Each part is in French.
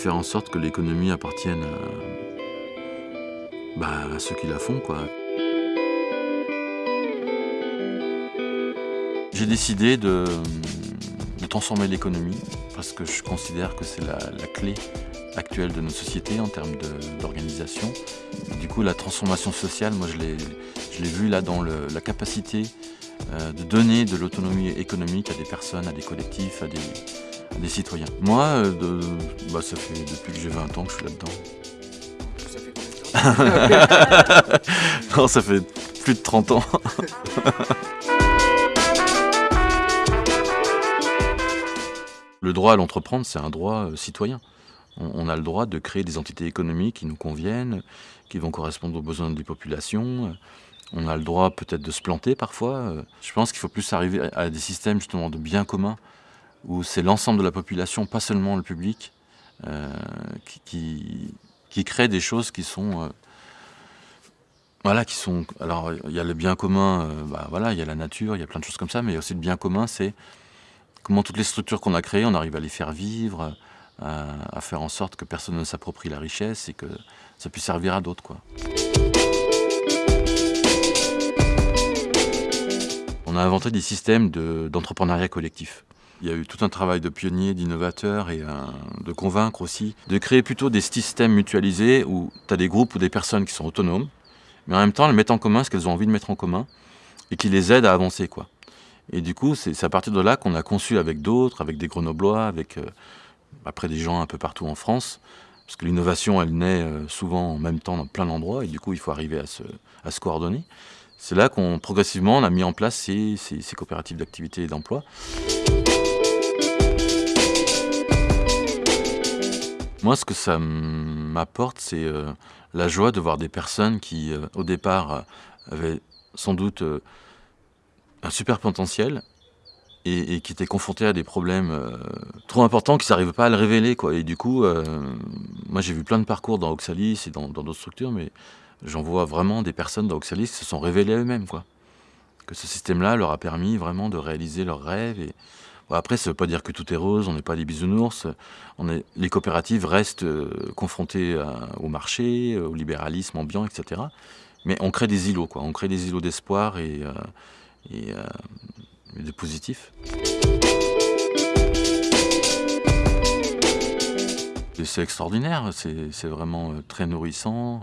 Faire en sorte que l'économie appartienne à, bah, à ceux qui la font, quoi. J'ai décidé de, transformer l'économie parce que je considère que c'est la, clé actuelle de nos sociétés en termes d'organisation. Du coup, la transformation sociale, moi, je l'ai je l'ai vu là dans la capacité euh, de donner de l'autonomie économique à des personnes, à des collectifs, à des, des citoyens. Moi, euh, de- bah, ça fait depuis que j'ai 20 ans que je suis là-dedans. non, ça fait plus de 30 ans. Le droit à l'entreprendre, c'est un droit euh, citoyen. On, a le droit de créer des entités économiques qui nous conviennent, qui vont correspondre aux besoins des populations. On a le droit peut-être de se planter parfois. Euh, Je pense qu'il faut plus arriver à des systèmes justement de biens communs où c'est l'ensemble de la population, pas seulement le public, euh, qui, qui, crée des choses qui sont... euh, voilà, qui sont... Alors, il y a le bien commun, euh, bah, voilà, il y a la nature, il y a plein de choses comme ça, mais aussi le bien commun, c'est comment toutes les structures qu'on a créées, on arrive à les faire vivre, à, faire en sorte que personne ne s'approprie la richesse et que ça puisse servir à d'autres, quoi. On a inventé des systèmes de- d'entrepreneuriat collectif. Il y a eu tout un travail de pionnier, d'innovateur et euh, de convaincre aussi, de créer plutôt des systèmes mutualisés où tu as des groupes ou des personnes qui sont autonomes, mais en même temps elles mettent en commun ce qu'elles ont envie de mettre en commun et qui les aident à avancer. Et du coup, c'est à partir de là qu'on a conçu avec d'autres, avec des Grenoblois, avec euh, après des gens un peu partout en France, parce que l'innovation, elle naît euh, souvent en même temps dans plein d'endroits, et du coup, il faut arriver à se coordonner. C'est là qu'on progressivement on a mis en place ces, coopératives d'activité et d'emploi. Moi, ce que ça m'apporte, c'est euh, la joie de voir des personnes qui, euh, au départ, euh, avaient sans doute un super potentiel et, qui étaient confrontées à des problèmes trop importants qu'ils n'arrivaient pas à le révéler. Quoi. Et du coup, moi, j'ai vu plein de parcours dans Oxalis et dans d'autres structures, mais j'en vois vraiment des personnes dans Oxalis qui se sont révélées à eux-mêmes. quoi. Que ce système-là leur a permis vraiment de réaliser leurs rêves. Et... Après, ça ne veut pas dire que tout est rose, on n'est pas des bisounours. Les coopératives restent euh, confrontées au marché, euh, au libéralisme ambiant, etc. Mais on crée des îlots, quoi. On crée des îlots d'espoir et, euh, de positif. C'est extraordinaire, c'est vraiment très nourrissant,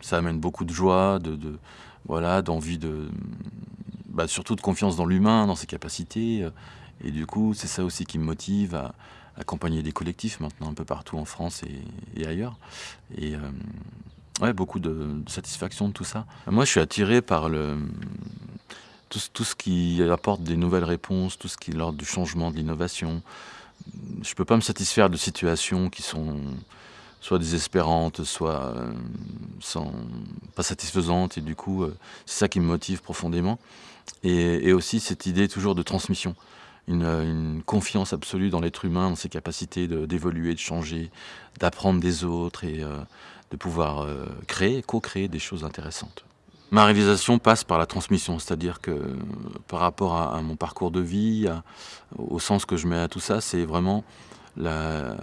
ça amène beaucoup de joie, de, voilà, d'envie de, bah, surtout de confiance dans l'humain, dans ses capacités. Et du coup, c'est ça aussi qui me motive à accompagner des collectifs maintenant un peu partout en France et, ailleurs. Et euh, ouais, beaucoup de, satisfaction de tout ça. Moi, je suis attiré par tout, tout ce qui apporte des nouvelles réponses, tout ce qui est l'ordre du changement, de l'innovation. Je peux pas me satisfaire de situations qui sont soit désespérantes, soit euh, sans, pas satisfaisantes. Et du coup, euh, c'est ça qui me motive profondément. Et, aussi cette idée toujours de transmission. Une, euh, une confiance absolue dans l'être humain, dans ses capacités d'évoluer, de, changer, d'apprendre des autres et de pouvoir créer, co-créer des choses intéressantes. Ma réalisation passe par la transmission, c'est-à-dire que par rapport à, mon parcours de vie, au sens que je mets à tout ça, c'est vraiment la-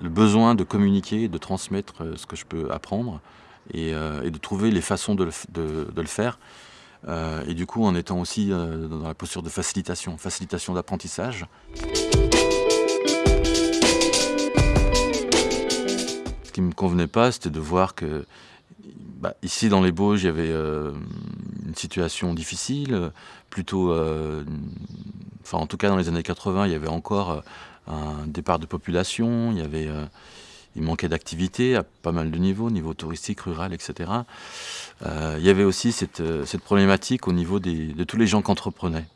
le besoin de communiquer, de transmettre euh, ce que je peux apprendre et, euh, et de trouver les façons de le, faire. Euh, et du coup, en étant aussi dans la posture de facilitation, facilitation d'apprentissage. Ce qui me convenait pas, c'était de voir que bah, ici dans les Bauges, il y avait une situation difficile, plutôt, enfin en tout cas dans les années 80, il y avait encore un départ de population, il y avait, euh, il manquait d'activité à pas mal de niveaux, niveau touristique, rural, etc. Euh, il y avait aussi cette, euh, cette problématique au niveau des, de tous les gens qui entreprenaient.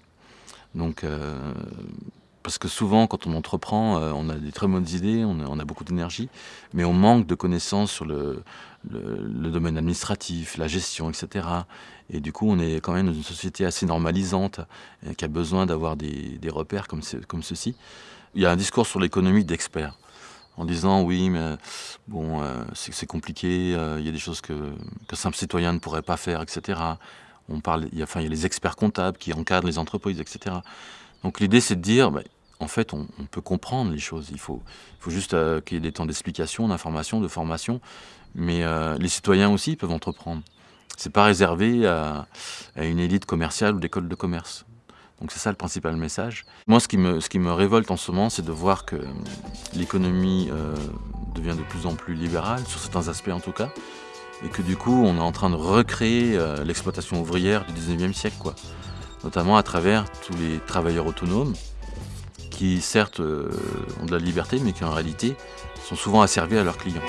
Donc, parce que souvent, quand on entreprend, on a des très bonnes idées, on a, beaucoup d'énergie, mais on manque de connaissances sur le, le- domaine administratif, la gestion, etc. Et du coup, on est quand même dans une société assez normalisante, qui a besoin d'avoir des, des repères comme, ce- comme ceci. Il y a un discours sur l'économie d'experts, en disant oui, mais bon, euh, c'est compliqué, euh, il y a des choses que qu'un simple citoyen ne pourrait pas faire, etc. On parle, il y a, enfin, il y a les experts comptables qui encadrent les entreprises, etc. Donc l'idée, c'est de dire, bah, en fait, on, peut comprendre les choses. Il faut, il faut juste euh, qu'il y ait des temps d'explication, d'information, de formation. Mais euh, les citoyens aussi peuvent entreprendre. C'est pas réservé à, une élite commerciale ou d'école de commerce. Donc c'est ça le principal message. Moi, ce qui me, révolte en ce moment, c'est de voir que l'économie euh, devient de plus en plus libérale, sur certains aspects en tout cas, et que du coup, on est en train de recréer l'exploitation ouvrière du 19e siècle, quoi. notamment à travers tous les travailleurs autonomes, qui certes euh, ont de la liberté, mais qui en réalité sont souvent asservis à leurs clients.